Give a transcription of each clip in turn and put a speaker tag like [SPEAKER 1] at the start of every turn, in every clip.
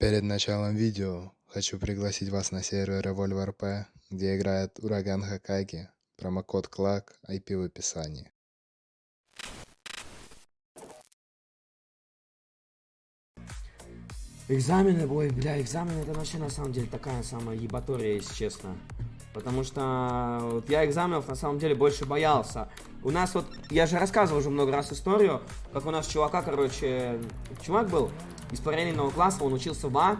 [SPEAKER 1] Перед началом видео хочу пригласить вас на сервер Revolver P, где играет Ураган Хакаги. Промокод КЛАК, IP в описании.
[SPEAKER 2] Экзамены, ой, бля, экзамены это вообще на самом деле такая самая ебатория, если честно. Потому что вот я экзаменов на самом деле больше боялся. У нас вот, я же рассказывал уже много раз историю, как у нас чувака, короче, чувак был из параллельного класса, он учился в А,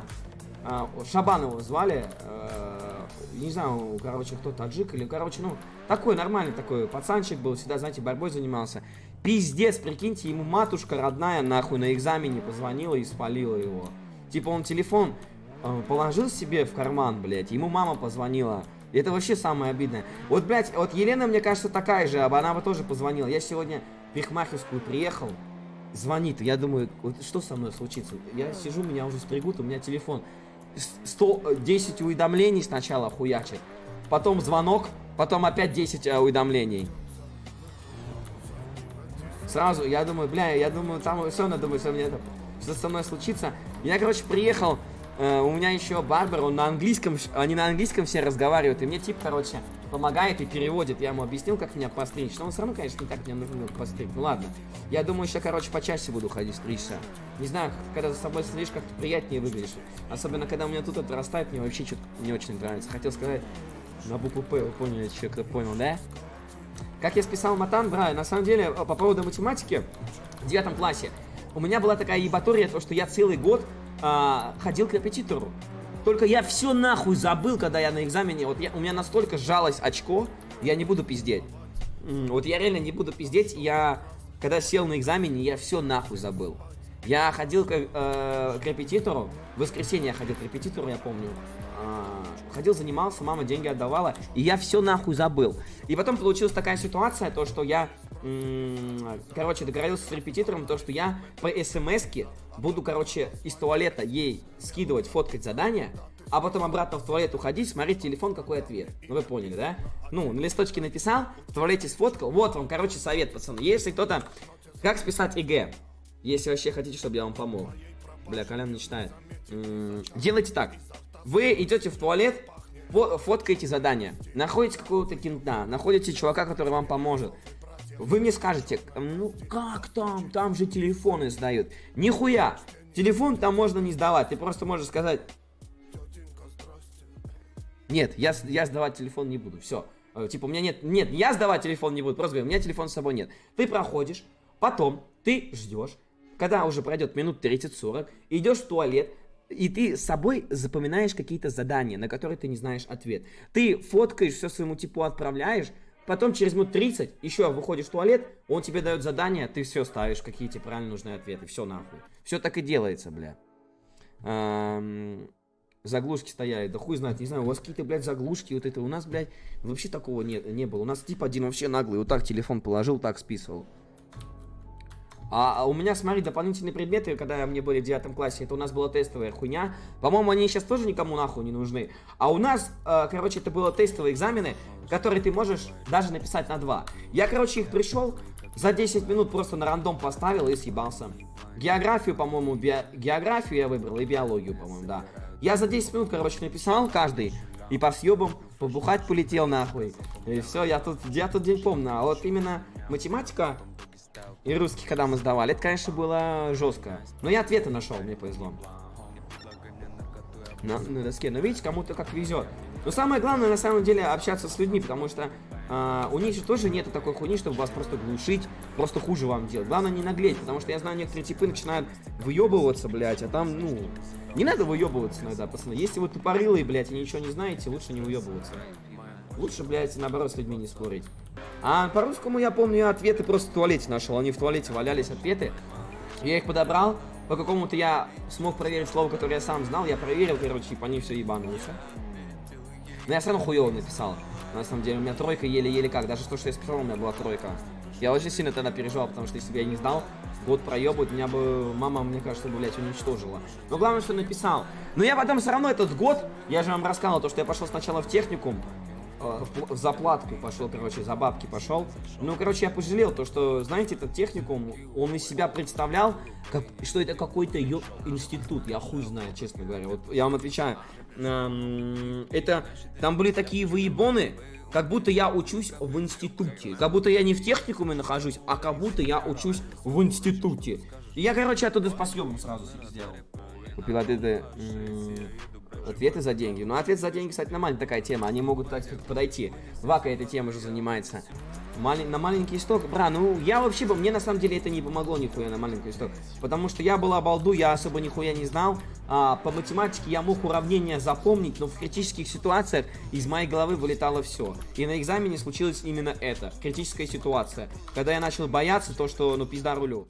[SPEAKER 2] Шабан его звали, э, не знаю, короче, кто таджик или, короче, ну, такой нормальный такой пацанчик был, всегда, знаете, борьбой занимался. Пиздец, прикиньте, ему матушка родная нахуй на экзамене позвонила и спалила его. Типа он телефон э, положил себе в карман, блядь, ему мама позвонила. Это вообще самое обидное. Вот, блядь, вот Елена, мне кажется, такая же, она бы тоже позвонила. Я сегодня в Пихмахерскую приехал, звонит, я думаю, вот что со мной случится? Я сижу, меня уже стригут, у меня телефон 110 уведомлений сначала хуячит, потом звонок, потом опять 10 э, уведомлений. Сразу, я думаю, бля, я думаю, там все, надо думать, что мне это, что со мной случится. Я, короче, приехал, э, у меня еще барбер, он на английском, они на английском все разговаривают, и мне тип, короче, помогает и переводит. Я ему объяснил, как меня постричь, но он все равно, конечно, никак меня нужно постричь. Ну ладно, я думаю, еще, короче, почаще буду ходить стричься. Не знаю, когда за собой стричь, как-то приятнее выглядишь. Особенно, когда у меня тут отрастает, мне вообще что-то не очень нравится. Хотел сказать на букву П, вы поняли, человек кто понял, да? Как я списал матан, бра, на самом деле, по поводу математики, в девятом классе, у меня была такая ебатория, то, что я целый год а, ходил к репетитору. Только я все нахуй забыл, когда я на экзамене, вот я, у меня настолько сжалось очко, я не буду пиздеть. Вот я реально не буду пиздеть, я, когда сел на экзамене, я все нахуй забыл. Я ходил к, э, к репетитору, в воскресенье я ходил к репетитору, я помню. Э, ходил, занимался, мама деньги отдавала, и я все нахуй забыл. И потом получилась такая ситуация, то, что я короче, договорился с репетитором, то, что я по смс буду, короче, из туалета ей скидывать, фоткать задания, а потом обратно в туалет уходить, смотреть телефон, какой ответ. Ну, вы поняли, да? Ну, на листочке написал, в туалете сфоткал. Вот вам, короче, совет, пацаны. Если кто-то... Как списать ЕГЭ? Если вообще хотите, чтобы я вам помог. Бля, Колян не читает. делайте так. Вы идете в туалет, фоткаете задание. Находите какого-то кента, находите чувака, который вам поможет. Вы мне скажете, ну как там, там же телефоны сдают. Нихуя, телефон там можно не сдавать, ты просто можешь сказать... Нет, я, я сдавать телефон не буду, все. Э, типа, у меня нет, нет, я сдавать телефон не буду, просто говорю, у меня телефон с собой нет. Ты проходишь, потом ты ждешь, когда уже пройдет минут 30-40, идешь в туалет, и ты с собой запоминаешь какие-то задания, на которые ты не знаешь ответ. Ты фоткаешь, все своему типу отправляешь, Потом через минут 30 еще выходишь в туалет, он тебе дает задание, ты все ставишь, какие тебе правильно нужны ответы. Все нахуй. Все так и делается, бля. Эм, заглушки стояли. Да хуй знает, не знаю, у вас какие-то, блядь, заглушки, вот это. У нас, блядь, вообще такого не, не было. У нас тип один вообще наглый. Вот так телефон положил, так списывал. А, а у меня, смотри, дополнительные предметы, когда мне были в девятом классе, это у нас была тестовая хуйня. По-моему, они сейчас тоже никому нахуй не нужны. А у нас, э, короче, это было тестовые экзамены, которые ты можешь даже написать на два. Я, короче, их пришел, за 10 минут просто на рандом поставил и съебался. Географию, по-моему, био... географию я выбрал и биологию, по-моему, да. Я за 10 минут, короче, написал каждый. И по съебам побухать полетел нахуй. И все, я тут, я тут день помню. А вот именно математика, и русский, когда мы сдавали, это, конечно, было жестко. Но я ответы нашел, мне повезло. На, на доске. Но видите, кому-то как везет. Но самое главное, на самом деле, общаться с людьми, потому что э, у них же тоже нету такой хуйни, чтобы вас просто глушить, просто хуже вам делать. Главное не наглеть, потому что я знаю, некоторые типы начинают выебываться, блядь, а там, ну, не надо выебываться иногда, пацаны. Если вы тупорылые, блядь, и ничего не знаете, лучше не выебываться. Лучше, блядь, наоборот, с людьми не спорить. А по-русскому я помню, ответы просто в туалете нашел. Они в туалете валялись, ответы. Я их подобрал. По какому-то я смог проверить слово, которое я сам знал. Я проверил, короче, и по ней все ебанулось. Но я все равно хуево написал. На самом деле, у меня тройка еле-еле как. Даже то, что я списал, у меня была тройка. Я очень сильно тогда переживал, потому что если бы я не сдал, год проебывать, меня бы мама, мне кажется, блядь, уничтожила. Но главное, что написал. Но я потом все равно этот год, я же вам рассказывал, то, что я пошел сначала в техникум, э, в пл- в заплатку пошел, короче, за бабки пошел. Ну, короче, я пожалел то, что, знаете, этот техникум, он из себя представлял, как, что это какой-то ё- институт. Я хуй знаю, честно говоря. Вот я вам отвечаю. Эм, Это, там были такие выебоны, как будто я учусь в институте. Как будто я не в техникуме нахожусь, а как будто я учусь в институте. И я, короче, оттуда по съему сразу сделал. Купил ответы, м, ответы за деньги. Ну, ответы за деньги, кстати, нормальная такая тема. Они могут, так сказать, подойти. Вака этой темой уже занимается. Малень- на маленький исток, бра, ну я вообще бы, мне на самом деле это не помогло нихуя на маленький исток, потому что я был обалду, я особо нихуя не знал, а, по математике я мог уравнения запомнить, но в критических ситуациях из моей головы вылетало все. И на экзамене случилось именно это, критическая ситуация, когда я начал бояться то, что, ну, пизда рулю.